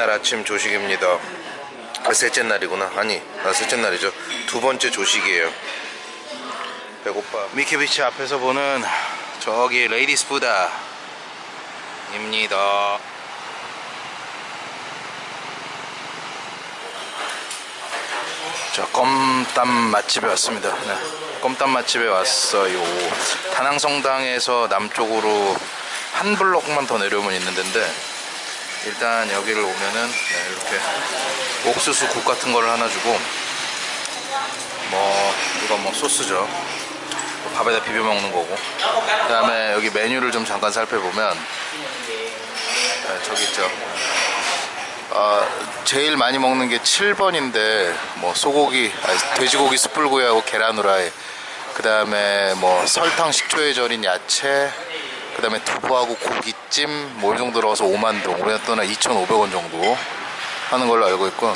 아침 조식입니다. 아, 셋째 날이구나. 아니 아, 셋째 날이죠. 두 번째 조식이에요. 배고파. 미케비치 앞에서 보는 저기 Lady Buddha 입니다. 자 cơm tấm 맛집에 왔습니다. 네. cơm tấm 맛집에 왔어요. 다낭성당에서 남쪽으로 한 블록만 더 내려오면 있는 데인데 일단 여기를 오면은 네, 이렇게 옥수수 국 같은 거를 하나 주고 뭐 이거 뭐 소스죠. 밥에다 비벼 먹는 거고. 그 다음에 여기 메뉴를 좀 잠깐 살펴보면 네, 저기 있죠. 아, 제일 많이 먹는 게 7번인데 뭐 소고기, 아니, 돼지고기 숯불구이하고 계란 후라이. 그 다음에 뭐 설탕 식초에 절인 야채 그 다음에 두부하고 고기찜 뭐 이 정도 들어가서 5만동 우리나라 돈은 2,500원 정도 하는 걸로 알고 있고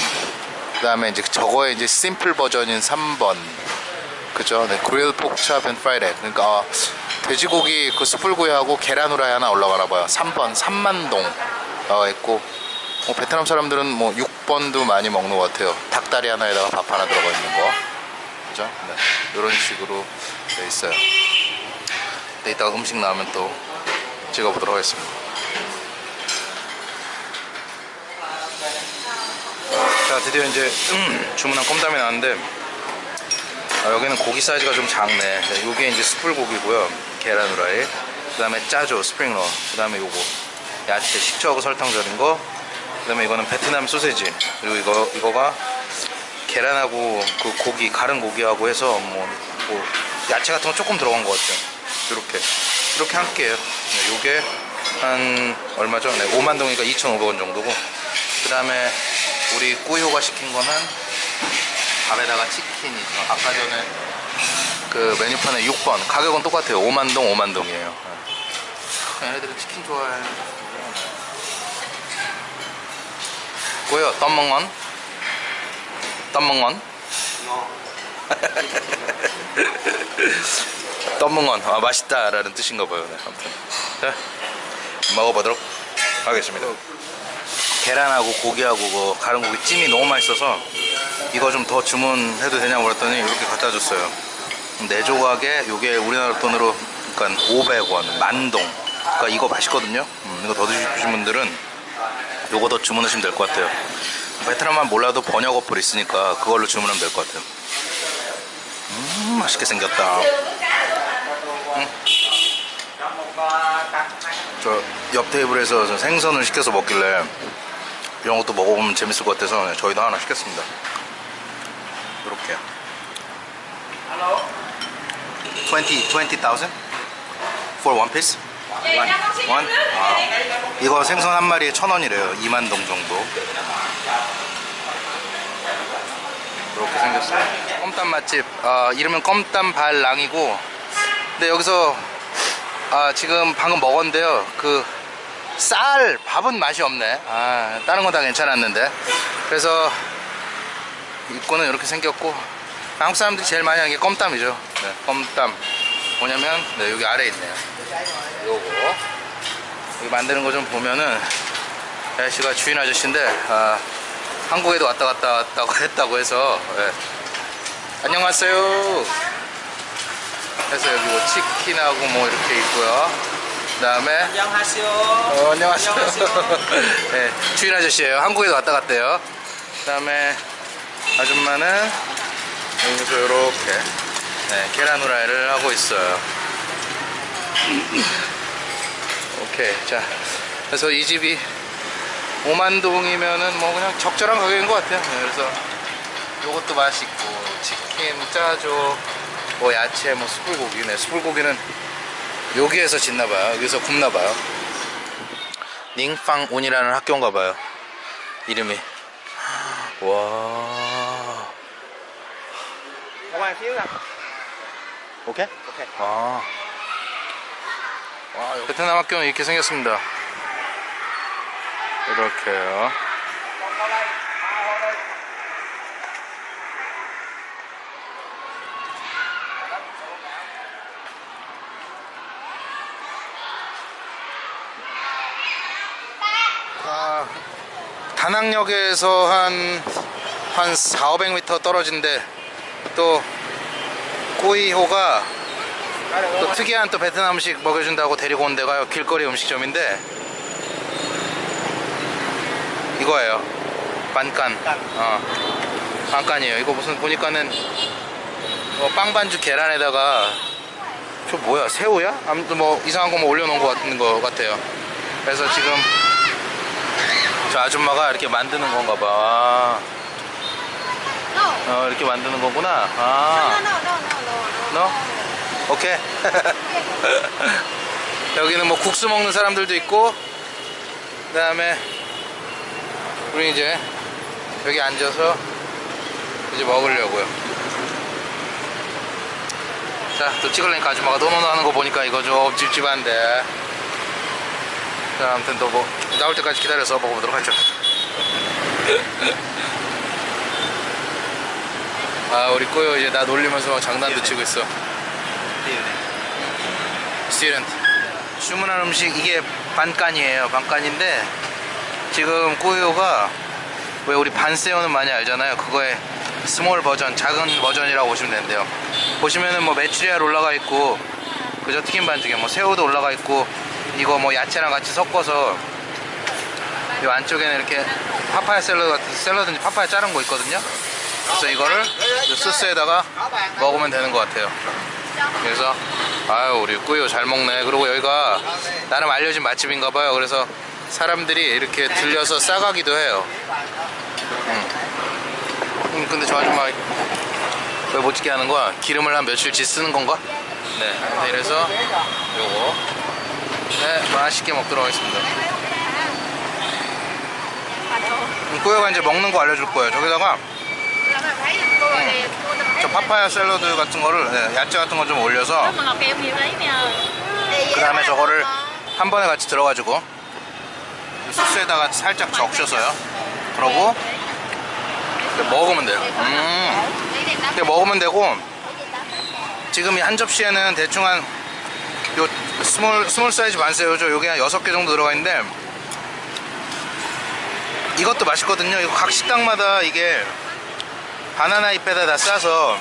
그 다음에 이제 저거의 이제 simple 버전인 3번. 그죠? 네, grilled pork chop and fried 그러니까 아, 돼지고기 그 숯불구이하고 계란 후라이 하나 올라가나 봐요. 3번 3만동. 나와 있고 뭐 베트남 사람들은 뭐 6번도 많이 먹는 것 같아요. 닭다리 하나에다가 밥 하나 들어가 있는 거. 그죠? 네, 이런 식으로 돼 있어요. 근데 이따가 음식 나오면 또 찍어보도록 하겠습니다. 자 드디어 이제 음, 주문한 껌담이 나왔는데 아, 여기는 고기 사이즈가 좀 작네. 네, 요게 이제 숯불고기고요. 계란 후라이. 그 다음에 짜조 스프링롤 그 다음에 요거 야채 식초하고 설탕 절인 거. 그 다음에 이거는 베트남 소세지. 그리고 이거 이거가 계란하고 그 고기 가른 고기하고 해서 뭐, 뭐 야채 같은 거 조금 들어간 것 같아요. 이렇게 이렇게 한 개예요. 네, 요게 한 얼마죠? 네, 5만 동이니까 2,500원 정도고 그 다음에 우리 꾸효가 시킨 거는 밥에다가 치킨이죠. 아까 전에 그 메뉴판에 6번 가격은 똑같아요. 5만 동 5만 동이에요. 얘네들은 치킨 좋아해. 뭐요? 땀먹건? 땀먹건? 땀먹건 아 맛있다 라는 뜻인가 봐요. 네, 아무튼. 자 먹어보도록 하겠습니다. 계란하고 고기하고 그 가른 고기 찜이 너무 맛있어서 이거 좀 더 주문해도 되냐고 그랬더니 이렇게 갖다 줬어요. 네 조각에 요게 우리나라 돈으로 그러니까 500원 만동. 그러니까 이거 맛있거든요. 음, 이거 더 드시고 분들은 요거 더 주문하시면 될 것 같아요. 베트남만 몰라도 번역 어플 있으니까 그걸로 주문하면 될 것 같아요. 음 맛있게 생겼다 음. 저 옆 테이블에서 저 생선을 시켜서 먹길래 이런 것도 먹어보면 재밌을 것 같아서 저희도 하나 시켰습니다. 이렇게. 20, 20,000 for one piece? 원? 아, 이거 생선 한 마리에 천 원이래요. 2만 동 정도. 이렇게 생겼어요. 껌땀 맛집. 아, 이름은 껌땀 발랑이고. 근데 여기서 아, 지금 방금 먹었는데요. 그 쌀 밥은 맛이 없네. 아, 다른 건 다 괜찮았는데. 그래서 입구는 이렇게 생겼고 한국 사람들이 제일 많이 하는 게 껌땀이죠. 네, 껌땀. 뭐냐면 네, 여기 아래에 있네요. 요거. 여기 만드는 거 좀 보면은 아저씨가 주인 아저씨인데 아, 한국에도 왔다 갔다 왔다고 했다고 해서 네. 안녕하세요 그래서 여기 뭐 치킨하고 뭐 이렇게 있고요 그 다음에 안녕하세요. 어, 안녕하세요. 안녕하세요. 네, 주인 아저씨예요. 한국에도 왔다 갔대요. 그 다음에 아줌마는 여기서 이렇게 네, 계란 후라이를 하고 있어요. 오케이, 자, 그래서 이 집이 5만 동이면은 뭐 그냥 적절한 가격인 것 같아요. 네, 그래서 요것도 맛있고 치킨, 짜조, 뭐 야채, 뭐 숯불고기, 네, 숯불고기는 여기에서 짓나봐요. 여기서 굽나봐요. 닝팡온이라는 학교인가봐요. 이름이. 와. 오케이? 오케이. 아. 와, 베트남 학교는 이렇게 생겼습니다. 이렇게요. 다낭역에서 한, 한 4, 500m 떨어진데 또 꼬이호가 또 특이한 또 베트남 음식 먹여준다고 데리고 온 데가 길거리 음식점인데 이거예요. 반간 어. 반간이에요. 이거 무슨 보니까는 어, 빵 반죽 계란에다가 저 뭐야 새우야? 아무튼 뭐 이상한 거 뭐 올려놓은 거 같은 거 같아요. 그래서 지금 저 아줌마가 이렇게 만드는 건가 봐 아. 어, 이렇게 만드는 거구나 아. 너? 오케이 여기는 뭐 국수 먹는 사람들도 있고 그 다음에 우리 이제 여기 앉아서 이제 먹으려고요 자또 찍으려니까 아줌마가 노노노 하는 거 보니까 이거 좀 찝찝한데 자 아무튼 또뭐 나올 때까지 기다려서 먹어보도록 하죠. 아 우리 꼬요 이제 나 놀리면서 막 장난도 치고 있어. student 주문한 음식 이게 반간이에요. 반간인데 지금 꼬요가 왜 우리 bánh xèo는 많이 알잖아요. 그거의 small 버전 작은 버전이라고 보시면 된대요. 보시면은 뭐 메추리알 올라가 있고 그저 튀김 반죽에 뭐 새우도 올라가 있고 이거 뭐 야채랑 같이 섞어서 이 안쪽에는 이렇게 파파야 샐러드 같은 샐러드인지 파파야 자른 거 있거든요. 그래서 이거를 이 소스에다가 먹으면 되는 것 같아요. 그래서 아유 우리 꾸요 잘 먹네. 그리고 여기가 나름 알려진 맛집인가 봐요. 그래서 사람들이 이렇게 들려서 싸가기도 해요. 음. 음, 근데 저 아줌마 왜 못 찍게 하는 거야? 기름을 한 며칠치 쓰는 건가? 네. 네, 이래서 요거. 네 맛있게 먹도록 하겠습니다 음, 꾸요가 이제 먹는 거 알려줄 거예요. 저기다가 저 파파야 샐러드 같은 거를 네, 야채 같은 거 좀 올려서 그 다음에 저거를 한 번에 같이 들어가지고 소스에다가 살짝 적셔서요. 그러고 먹으면 돼요. 음. 이렇게 먹으면 되고 지금 이 한 접시에는 대충 한 요 small small 사이즈 bánh xèo죠? 요게 한 6개 정도 들어가 있는데 이것도 맛있거든요. 이거 각 식당마다 이게 바나나 잎에다 다 싸서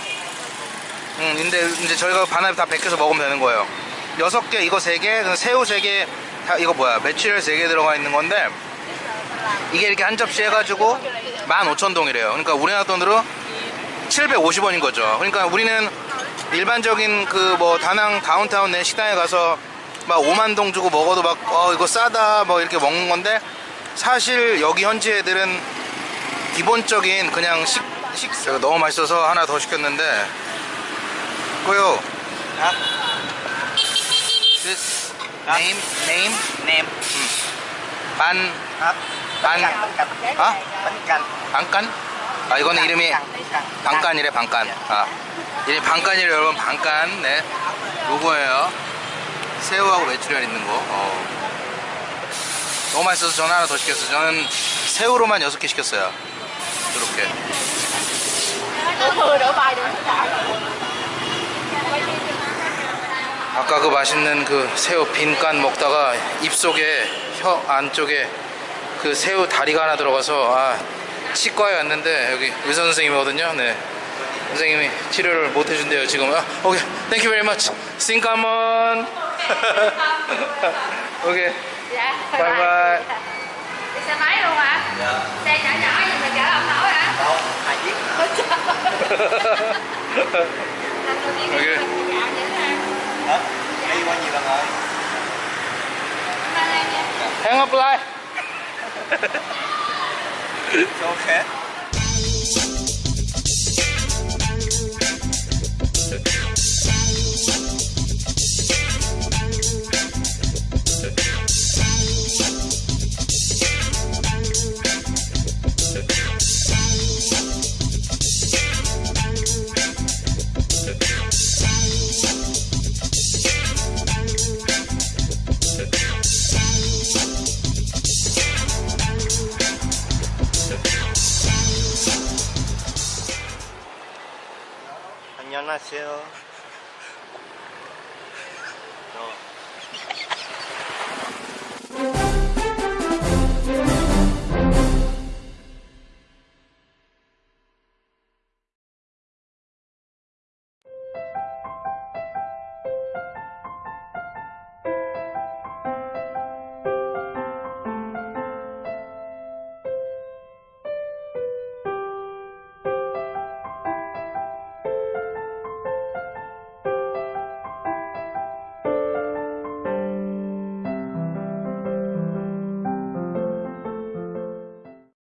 음 근데 이제 저희가 바나나 다 벗겨서 먹으면 되는 거예요. 여섯 개 이거 세개 새우 세개 다 이거 뭐야 메추리알 세 개 들어가 있는 건데 이게 이렇게 한 접시 해가지고 15,000동이래요. 그러니까 우리나라 돈으로 750원인 거죠. 그러니까 우리는 일반적인 그 뭐 다낭 다운타운 내 식당에 가서 막 5만 동 주고 먹어도 막 어 이거 싸다 뭐 이렇게 먹는 건데 사실 여기 현지 애들은 기본적인 그냥 식, 식 너무 맛있어서 하나 더 시켰는데 고요. This name name? Nem 반. hả 반. bánh canh 아? canh 반간? 아 이거는 이름이 반간이래 반간 아 이름이 반간이래 여러분. 반간 네. 요거예요. 새우하고 메추리알 있는 거. 어. 너무 맛있어서 저는 하나 더 시켰어요 저는 새우로만 6개 시켰어요 이렇게 아까 그 맛있는 그 새우 빈간 먹다가 입속에 혀 안쪽에 그 새우 다리가 하나 들어가서 아 치과에 왔는데 여기 의사 선생님이거든요. 네. 선생님이 치료를 못 해준대요 지금. 아, 오케이, you very much. 싱카몬. 오케이, dạ bye bye. đi xe máy luôn hả? Dạ. Xe nhỏ nhỏ gì mà chở ông nổi hả? Không hai chiếc ok. Dạ, đi qua nhiều lần rồi. Hẹn gặp lại so khác 안녕하세요